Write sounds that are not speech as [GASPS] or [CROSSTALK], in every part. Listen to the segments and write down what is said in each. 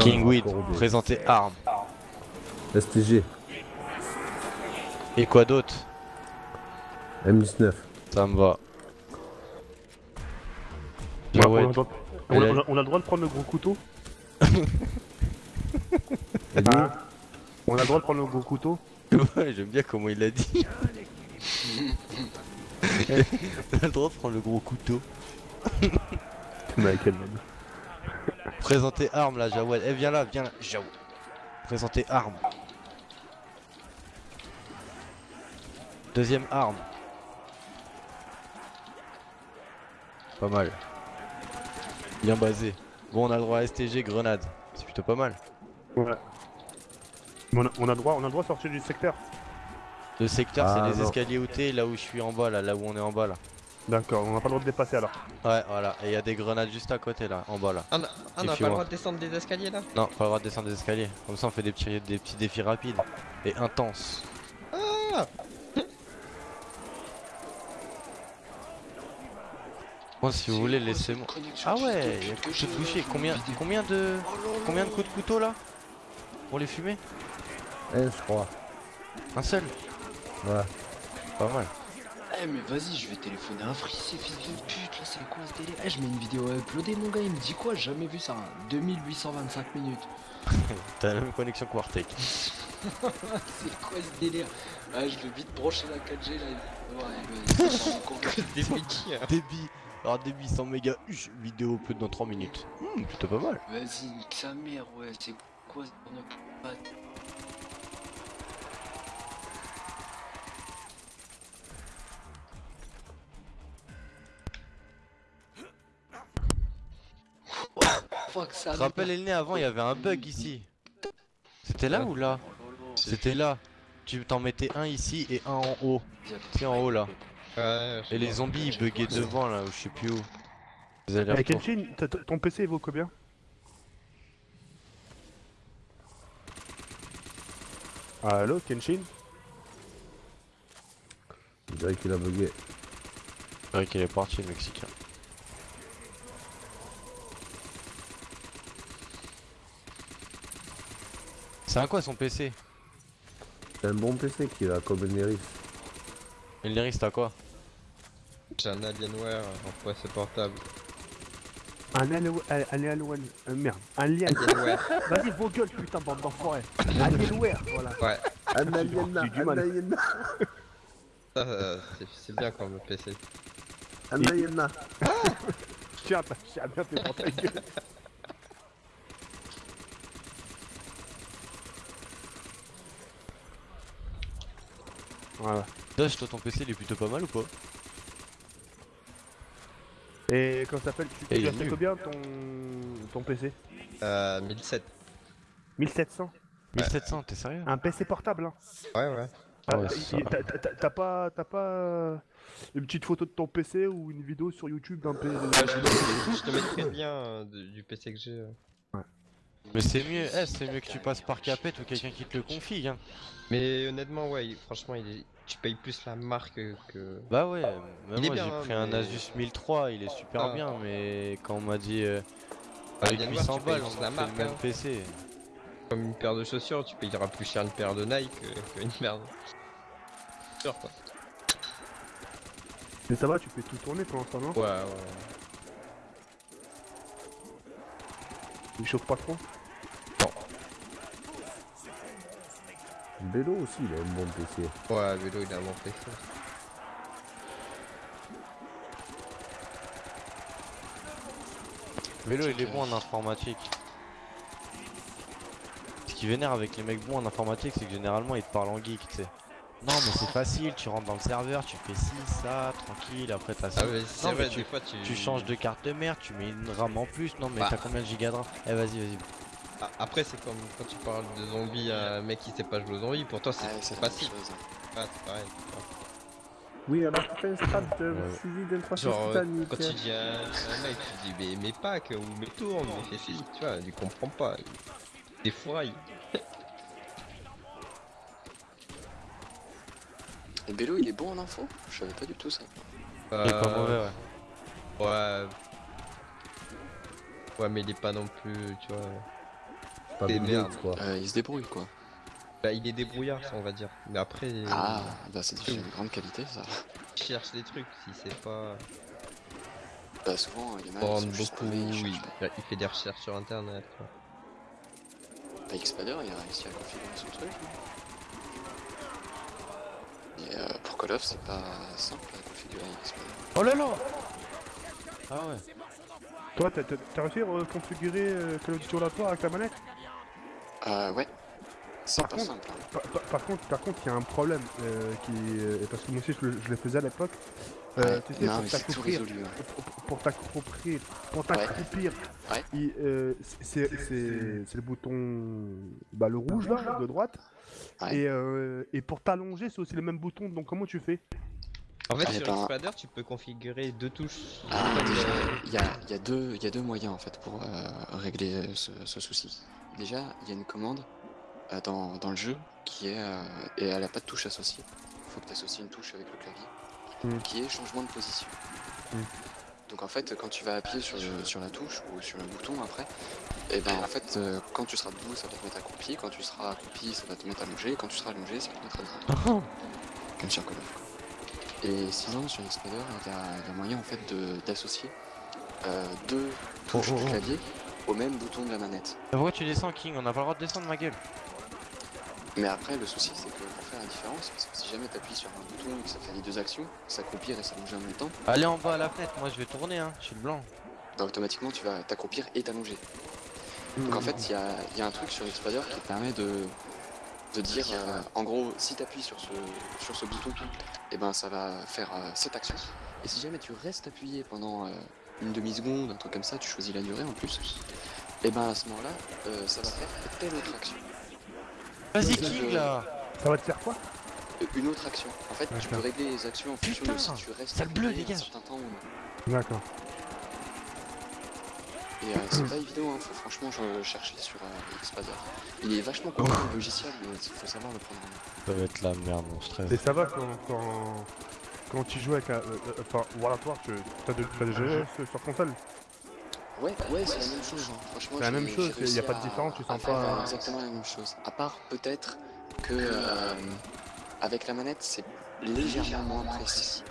Kingweed, présenter armes. STG, Et quoi d'autre M19. Ça me va. Ouais, ouais, on, a, le droit- on a- Elle a- on a- on a le droit de prendre le gros couteau Hein On a le droit de prendre le gros couteau ouais, j'aime bien comment il l'a dit. [LAUGHS] On a le droit de prendre le gros couteau. Michael même. Présenter armes là, Jawel. Eh, viens là, viens là, Jawel. Présenter armes. Deuxième arme. Pas mal. Bien basé. Bon, on a le droit à STG, grenade. C'est plutôt pas mal. Ouais. Mais on a, on a droit, on a le droit de sortir du secteur. Le secteur, Ah, c'est les non. escaliers où t'es, là où je suis en bas, là, là où on est en bas, là. D'accord, on n'a pas le droit de dépasser alors. Ouais, voilà. Et il y a des grenades juste à côté, là, en bas, là. Ah, on a- ah, on n'a pas le droit de descendre des escaliers là? Non, pas le droit de descendre des escaliers. Comme ça, on fait des petits, des petits défis rapides et intenses. Ah Bon, si vous voulez, laissez-moi. Ah ouais, il y a coup de toucher. Combien, combien de, combien de coups de couteau là? Pour les fumer? Eh, je crois. Un seul? Voilà. Pas mal. Eh mais vas-y, je vais téléphoner un free, ces fils de pute, là c'est quoi ce délire? Eh je mets une vidéo à uploader mon gars, il me dit quoi? J'ai Jamais vu ça, hein. 2825 minutes. [LAUGHS] T'as la même connexion que Wartech. [LAUGHS] C'est quoi ce délire? Ah je vais vite brancher la 4G là. Ouais, mais hein. Débit. Alors débit 100 mégas, vidéo upload dans 3 minutes. Hmm, plutôt pas mal. Vas-y, nique sa mère, ouais, c'est quoi ce pas- Fuck, ça Tu te rappelles Elné avant il y avait un bug ici. C'était là ou là C'était là. Tu t'en mettais un ici et un en haut. C'est en haut là. Ouais, je Et les zombies ils buggaient devant là, ou je sais plus où. Vous Eh allez Kenshin, t- t- ton PC il vaut combien? Allo Kenshin? Je dirais qu'il a bugué. C'est vrai qu'il est parti le Mexicain. C'est un quoi son PC C'est un bon PC qu'il a comme Neris. Elneris t'as quoi J'ai un Alienware en procès portable. Un Alienware, un Alienware, euh, merde, un lien. Alienware [LAUGHS] Vas-y vos gueules putain bande d'enfoirés. Alienware, voilà. Ouais, Un du un ça euh, c'est- bien comme PC. un aliena. Tiens, t'as bien fait pour ta gueule. Voilà. Dash toi ton PC il est plutôt pas mal ou pas Et comment ça s'appelle? Tu as fait nul. combien ton, ton PC Euh, 1007. 1700 1700 t'es sérieux? Un PC portable hein Ouais, ouais. Ah ouais, Ah. T'as pas, t'as pas euh, une petite photo de ton PC ou une vidéo sur YouTube d'un PC Je te mettrai le lien euh, du PC que j'ai. Mais c'est mieux, eh, c'est mieux que tu passes par Capet ou quelqu'un qui te le confie hein. Mais honnêtement, ouais, franchement, il est... tu payes plus la marque que. Bah ouais, même moi j'ai hein, pris un mais- Asus 1003, il est super Ah. bien mais quand on m'a dit euh, Ah, avec Alienware, 800 tu payes balles on a la fait marque, le même hein. PC. Comme une paire de chaussures, tu payeras plus cher une paire de Nike que- qu'une paire de. Sûr, quoi. Mais ça va, tu peux tout tourner pour l'instant, non? Ouais, ouais. Il chauffe pas trop Bélo aussi, il a un bon PC. Ouais, vélo, il a un bon PC. Vélo il est bon en informatique. Ce qui vénère avec les mecs bons en informatique c'est que généralement ils te parlent en geek tu sais. Non mais c'est facile, tu rentres dans le serveur, tu fais ci, ça, tranquille, après t'as ça. Ah, mais c'est Non, mais vrai, tu- des fois, tu. Tu changes de carte de merde, tu mets une RAM en plus, non mais Bah. t'as combien de gigas de RAM? Eh vas-y vas-y. Ah, Après, c'est comme quand tu parles de zombies à un mec qui sait pas jouer aux zombies, pour toi, c'est même facile. Ouais, c'est pareil. Oui, alors tu fais un strat de d'un 300 Genre, euh, titanique. quand tu dis à un mec, tu dis, mais, mais pack, ou mais tourne, mais fais tu vois, il comprend pas. Des foirailles. Et Bello il est bon en info? Je savais pas du tout ça. Il est pas mauvais ouais. Euh, Ouais. Ouais, mais il est pas non plus, tu vois. Pas quoi. Euh, il se débrouille quoi. Bah, il est débrouillard, on va dire. Mais après, Ah, bah c'est déjà une grande qualité ça. il cherche des trucs. Si c'est pas. Bah souvent, il y en a qui sont juste beaucoup. ils Oui, pas. il fait des recherches sur internet. Quoi. Bah, Xpader, il a réussi à configurer son truc. hein. Et euh, pour Call of, c'est pas simple à configurer Xpader. Oh là là Ah ouais. Toi, t'as réussi à reconfigurer euh, Call of Duty Oratoire avec la manette? Euh, ouais. Par contre- par, par- par contre, par contre, il y a un problème euh, qui, euh, parce que moi aussi je, le- je le faisais à l'époque. Euh, Ouais. tu sais, non, pour mais c'est tout t'accroupir, résolu. pour, t'accroupir, pour t'accroupir, Ouais. euh, c'est c'est- le bouton, bah, le rouge là, de droite. Ouais. Et, euh, et pour t'allonger, c'est aussi le même bouton. Donc comment tu fais? En fait, Ah, sur un- Xpader, tu peux configurer deux touches. Ah, déjà, il y a, il y, a deux- il y a deux moyens en fait pour euh, régler ce, ce souci. Déjà, il y a une commande euh, dans, dans le jeu qui est. euh, et elle a pas de touche associée. Il faut que tu associes une touche avec le clavier Mm. qui est changement de position. Mm. Donc en fait, quand tu vas appuyer sur, sur la touche ou sur le bouton après, et ben en fait, euh, quand tu seras debout, ça va te mettre accroupi. Quand tu seras accroupi, ça va te mettre allongé. Et quand tu seras allongé, ça va te mettre [LAUGHS] debout. Comme sur Call of. quoi. Et sinon, sur Xpader, il y y a moyen en fait de- d'associer deux touches Oh, oh, du oh. clavier au même bouton de la manette. Pourquoi tu descends, King On n'a pas le droit de descendre, ma gueule. Mais après, le souci, c'est que pour faire la différence, parce que si jamais tu appuies sur un bouton et que ça fait les deux actions, s'accroupir et s'allonger en même temps, Allez en bas à la fenêtre, moi je vais tourner, hein. Je suis le blanc. bah, automatiquement tu vas t'accroupir et t'allonger. Donc en fait, il y a, il y a un truc sur Xpader qui te permet de, de dire, euh, en gros, si tu appuies sur ce, sur ce bouton, et ben ça va faire euh, cette action. Et si jamais tu restes appuyé pendant euh, une demi-seconde, un truc comme ça, tu choisis la durée en plus, et ben à ce moment-là, euh, ça va faire telle autre action. Vas-y, King euh, là Ça va te faire quoi Euh, Une autre action. En fait, tu peux régler les actions en fonction Putain, de si tu restes sale bleu, appuyé un dégage. certain temps ou non. D'accord. Et euh, c'est pas évident, hein, faut franchement je- chercher sur euh, Xpader. Il est vachement compliqué le logiciel, mais il faut savoir le prendre en main. Ça va être la merde, mon stress. Et ça va quand, quand, quand tu joues avec un. euh, euh, Enfin, Oratoire, tu as, déjà joué sur- sur console Ouais, ouais, c'est la même chose. hein. Franchement, C'est la même chose, réussi y a pas de différence, tu à sens pas- euh, exactement la même chose. À part peut-être que euh, avec la manette, c'est légèrement moins précis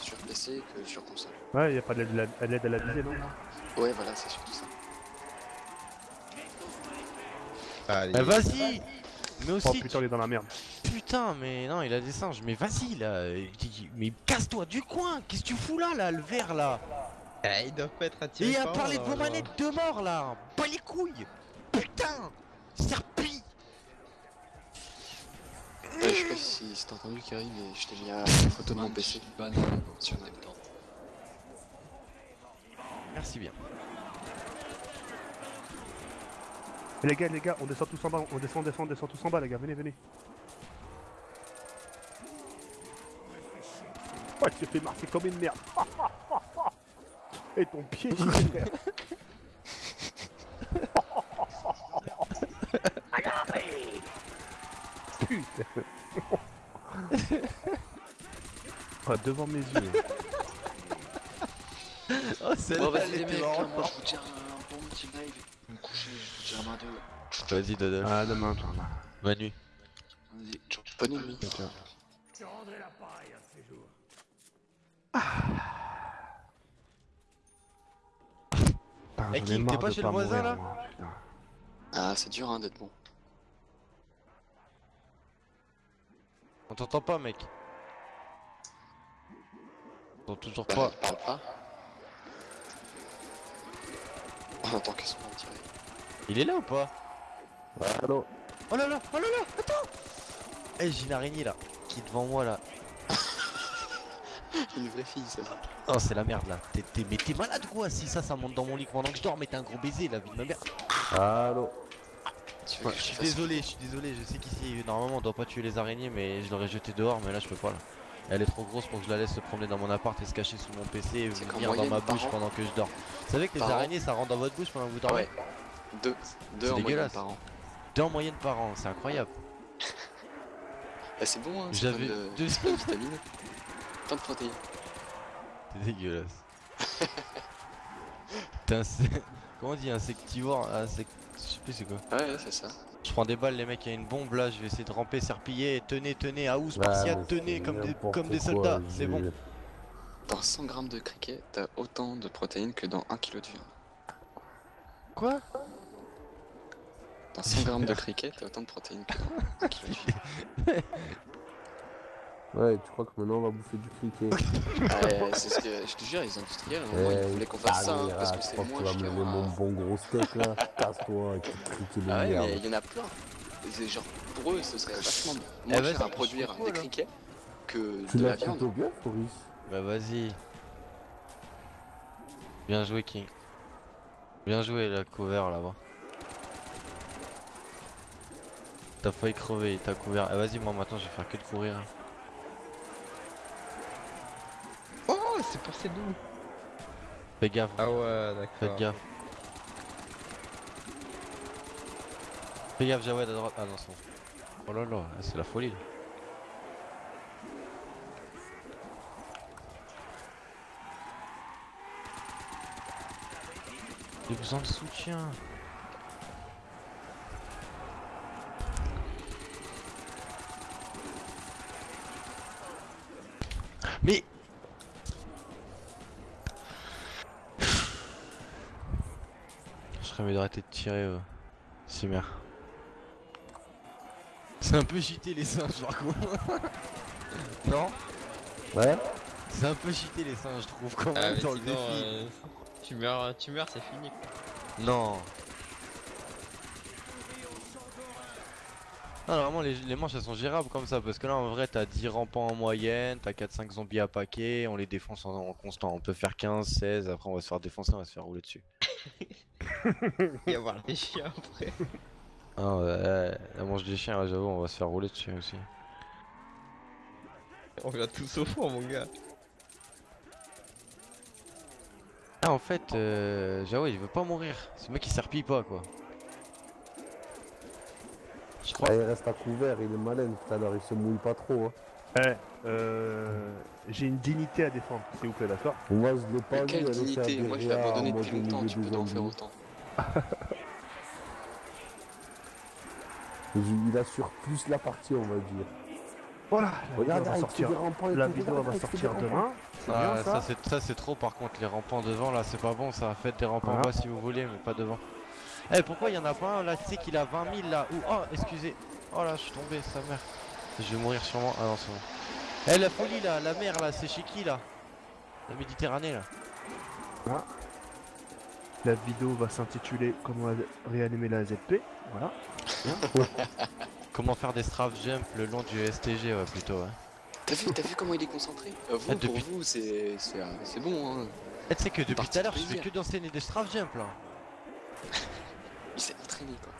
sur PC que sur console. Ouais, y a pas d'aide à la- d'aide à la visée, non Ouais, voilà, c'est surtout ça. Allez. Eh, vas-y Mais Oh aussi, putain, il est dans la merde. Putain, mais non, il a des singes. Mais vas-y là, mais casse-toi du coin. Qu'est-ce que tu fous là, là, le vert là Eh, ils doivent pas être attirés Et à par parler de vos manettes de mort là Pas les couilles Putain Serpi Ouais, je sais pas si, si t'as entendu, Kerry, mais je t'ai mis la photo de mon PC sur le temps. Merci bien. Les gars, les gars, on descend tous en bas, on descend, on descend, on descend tous en bas, les gars, venez, venez. Ouais, tu t'es fait marcher comme une merde. [LAUGHS] Et ton pied. Putain. Ah, devant mes yeux. Oh, c'est Bon, vas-y, les mecs, moi je vous tiens un bon petit live. Je vais me coucher, je vous tiens un deux. Vas-y, Dodo. Ah, demain, ciao. Bonne nuit. Vas-y, bonne nuit. Eh, j'en ai King, marre t'es pas de chez le voisin, mourir, là moi, putain. Ah, c'est dur hein, d'être bon. On t'entend pas, mec. On t'entend toujours Bah, pas. parle pas. On entend que son nom tiré. Il est là ou pas? Allô? Oh là là Oh là là Attends Eh, j'ai une araignée là, qui est devant moi là. Une vraie fille, ça. Oh, c'est la merde là. Mais t'es malade quoi Si ça, ça monte dans mon lit pendant que je dors, mais t'es un gros baiser la vie de ma mère. Allô je suis désolé, je suis désolé. Je sais qu'ici, normalement, on doit pas tuer les araignées, mais je l'aurais jeté dehors, mais là, je peux pas là. Elle est trop grosse pour que je la laisse se promener dans mon appart et se cacher sous mon PC et venir dans ma bouche an- pendant que je dors. Vous savez que les araignées, ça rentre dans votre bouche pendant que vous dormez Ouais. Deux. Deux en moyenne par an. Deux en moyenne par an, c'est incroyable. [LAUGHS] Bah, c'est bon, hein. c'est J'avais [LAUGHS] de vitamines. Plein de protéines. C'est dégueulasse. [LAUGHS] [LAUGHS] Comment on dit insectivore insect... Je sais plus c'est quoi. Ouais, ouais, c'est ça. Je prends des balles, les mecs, il y a une bombe là, je vais essayer de ramper, serpiller, tenez, tenez, à Ouais, Spartiate, mais tenez, comme des, comme des soldats, c'est bon. Dans 100 grammes de criquet, t'as autant de protéines que dans 1 kg de viande. Quoi? Dans 100 grammes de [LAUGHS] criquet, t'as autant de protéines que dans 1 kg de viande. Ouais, tu crois que maintenant on va bouffer du criquet [LAUGHS] ouais, c'est ce que je te jure, les industriels, moment, ils voulaient qu'on fasse ça, hein, parce que c'est Tu moins vas cher. manger mon bon gros steak là [LAUGHS] Casse-toi avec ton criquet de Ah ouais, merde. mais il y en a plein. Genre, pour eux, ce serait vachement moins Eh, cher à produire des hein. criquets que Tu de la l'as viande. plutôt bien, Floris Bah vas-y. Bien joué, King. Bien joué, la couvert là-bas. T'as failli crever, t'as couvert. Ah, vas-y, moi maintenant je vais faire que de courir. C'est passé d'où Fais gaffe, Ah ouais, faites d'accord. gaffe. Fais gaffe, Jawed à droite. Ah non, c'est bon. Oh là là, c'est la folie. là. J'ai besoin de soutien. Mais Je serais mieux d'arrêter de tirer, euh, Cimer. C'est un peu cheaté les singes, par contre. [LAUGHS] non Ouais C'est un peu cheaté les singes, je trouve, quand Ah, même, dans le défi. euh, tu meurs, tu meurs, c'est fini. Non. Non, vraiment, les, les manches elles sont gérables comme ça. Parce que là, en vrai, t'as 10 rampants en moyenne, t'as 4-5 zombies à paquet, on les défonce en, en constant. On peut faire 15, 16, après on va se faire défoncer, on va se faire rouler dessus. [LAUGHS] Il va y avoir des chiens après. Ah ouais, la manche des chiens, là, j'avoue, on va se faire rouler dessus aussi. On va tous au fond, mon gars. Ah, en fait, euh, j'avoue, il veut pas mourir. Ce mec, il serpille pas, quoi. Je crois. Ah, Il reste à couvert, il est malin tout à l'heure, il se mouille pas trop. Hein. Eh, euh, j'ai une dignité à défendre, s'il vous plaît, d'accord Moi je l'ai pas Mais quelle dignité Moi, je l'ai abandonné depuis longtemps, tu peux en faire autant. [LAUGHS] Il assure plus la partie, on va dire. Voilà, la Regarde, vidéo va fait sortir, des rampants et la vidéo va fait sortir demain. Ah, bien ça, ça c'est trop par contre les rampants devant là c'est pas bon ça faites des rampants Voilà. bas si vous voulez mais pas devant. Eh pourquoi il y en a pas un là tu sais qu'il a 20 000 là ou oh excusez oh là je suis tombé sa mère je vais mourir sûrement ah non c'est bon. Eh la folie là la mer là c'est chez qui là? La Méditerranée là La vidéo va s'intituler Comment réanimer la ZP. Voilà. [LAUGHS] Comment faire des strafe jump le long du STG ouais plutôt ouais. T'as vu, t'as vu comment il est concentré? Euh, Vous, Ah, pour depuis- vous, c'est c'est, euh, c'est bon, hein. Eh tu sais que depuis tout à l'heure je fais que d'enseigner des strafe jump là. [LAUGHS] Il s'est entraîné, quoi.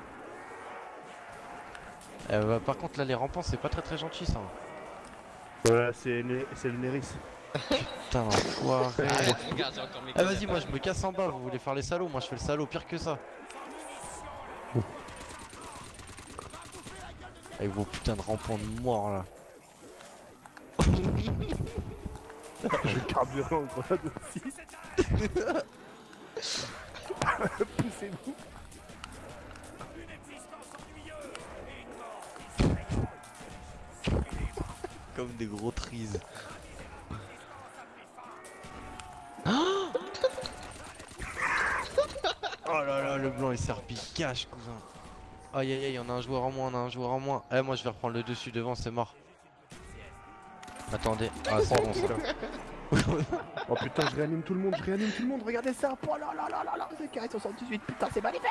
Eh, bah, par contre là les rampants c'est pas très très gentil ça. Ouais, c'est le Néris. Putain encore mes Ah vas-y moi je me casse en bas, vous voulez faire les salauds, moi je fais le salaud pire que ça. Avec vos putains de rampants de mort là. [LAUGHS] Je vais carburer en grenade aussi. [LAUGHS] [LAUGHS] Poussez-vous. Comme des gros trises. [GASPS] oh là là le blanc il serpille cache cousin. Aïe aïe aïe on a un joueur en moins, on a un joueur en moins. Eh moi je vais reprendre le dessus devant c'est mort. Attendez, ah c'est bon ça. [LAUGHS] Oh putain, je réanime tout le monde, je réanime tout le monde, regardez ça Oh là là là là là, c'est carré 78, putain, c'est magnifique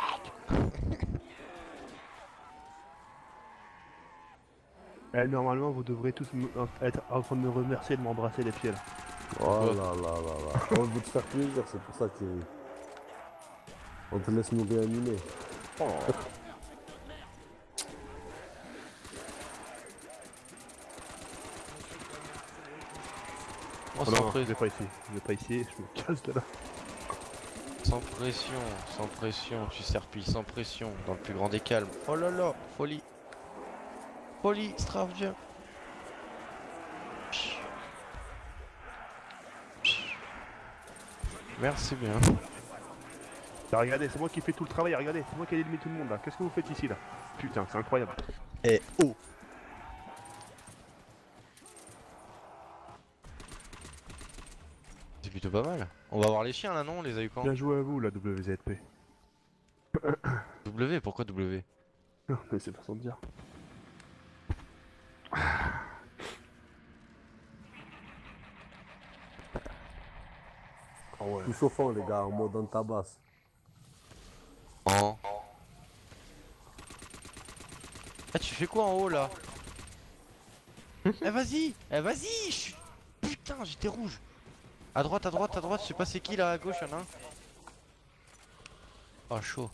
Eh, normalement, vous devrez tous être en train de me remercier et de m'embrasser les pieds là. Oh là là là là. On veut te faire plaisir, c'est pour ça que On te laisse nous réanimer. Oh, Oh sans, non, je vais pas ici, je vais pas ici, je me casse de là. sans pression, sans pression, tu serpilles sans pression, dans le plus grand des calmes. Oh là là, folie. Strafe jump. Merci bien. Regardez, c'est moi qui fais tout le travail, regardez, c'est moi qui ai éliminé tout le monde là. Qu'est-ce que vous faites ici là? Putain, c'est incroyable. Eh oh C'est plutôt pas mal. On va voir les chiens là non? On les a eu quand? Bien joué à vous la WZP. W Pourquoi W? Non, mais c'est façon de dire. Ah ouais. Tout chauffant, les gars, en mode en tabasse. Oh. Ah tu fais quoi en haut là [LAUGHS] Eh vas-y Eh vas-y je suis- Putain j'étais rouge À droite, à droite, à droite, je sais pas c'est qui là à gauche y'en a un. Ah chaud.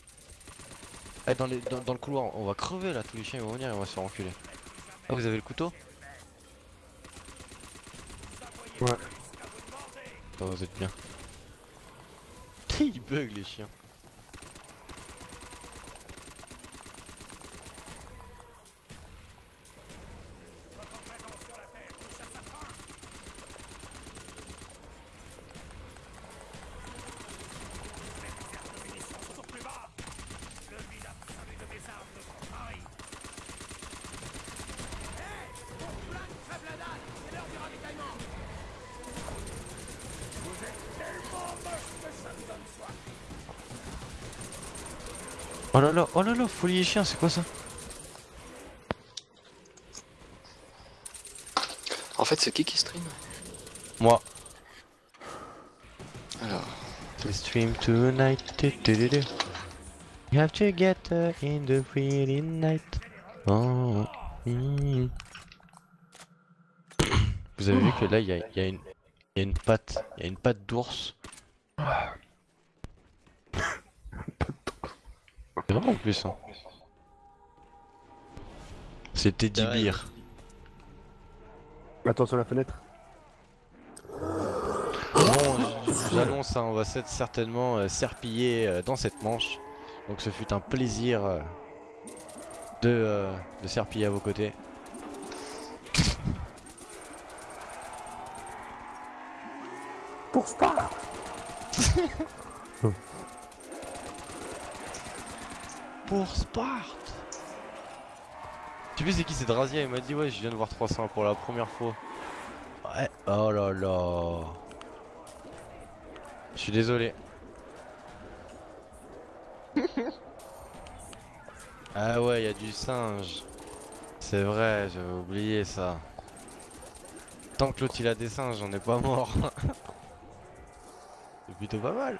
Eh dans, les, dans, dans le couloir, on va crever là, tous les chiens ils vont venir et on va se faire enculer. Ah vous avez le couteau Ouais. Ah vous êtes bien. [LAUGHS] Ils bug les chiens. Oh là là, oh là là, folie et chien, c'est quoi ça En fait, c'est qui qui stream Moi. Alors, We stream tonight. You have to get uh, in the pretty night. Oh. Vous avez vu que là il y y a une patte, il y a une patte d'ours. En plus. Hein. C'est vrai. Bear. Attention à la fenêtre. Bon, j'annonce, hein, on va s'être certainement euh, serpiller euh, dans cette manche. Donc ce fut un plaisir euh, de, euh, de serpiller à vos côtés. Pour [LAUGHS] Pour Sparte Tu sais c'est qui c'est Drazia Il m'a dit ouais je viens de voir 300 pour la première fois. Ouais, oh là là. Je suis désolé. [LAUGHS] ah ouais, il y a du singe. C'est vrai, j'avais oublié ça. Tant que l'autre il a des singes, j'en ai pas mort. [LAUGHS] C'est plutôt pas mal.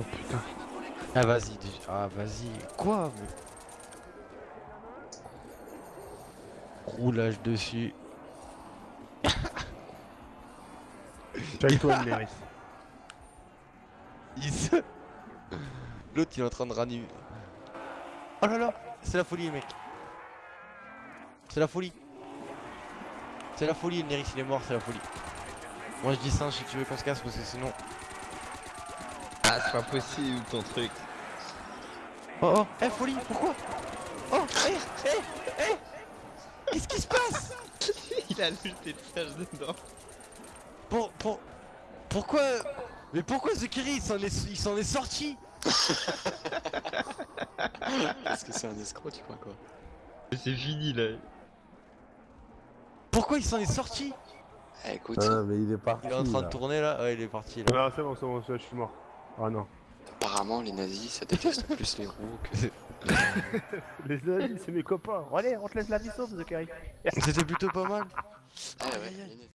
Oh putain. Ah vas-y, déjà- ah vas-y, quoi mais... Roulage dessus. Caille-toi, Neris. [LAUGHS] Il se- L'autre il est en train de ranimer. Oh là là, c'est la folie mec. C'est la folie. C'est la folie, Neris il est mort, c'est la folie. Moi je dis singe si tu veux qu'on se casse parce que sinon... Ah, c'est pas possible ton truc. Oh oh, eh folie, pourquoi? Oh, eh, eh, eh Qu'est-ce qui se passe? [LAUGHS] Il a lutté de faire dedans. Pour, pour, pourquoi Mais pourquoi Zekiri il s'en est, il s'en est sorti? Est-ce que c'est un escroc, tu crois quoi C'est fini là. Pourquoi il s'en est sorti? Eh, écoute, Ah, mais il est parti. Il est en train de tourner là Ouais il est parti là. Ah, c'est bon, c'est bon, c'est- je suis mort. Ah non. apparemment, les nazis, ça déteste [LAUGHS] plus les roues que... Les [LAUGHS] amis, c'est mes copains. Allez, on te laisse la vie sauve, Zachary. C'était plutôt pas mal. Ah ouais,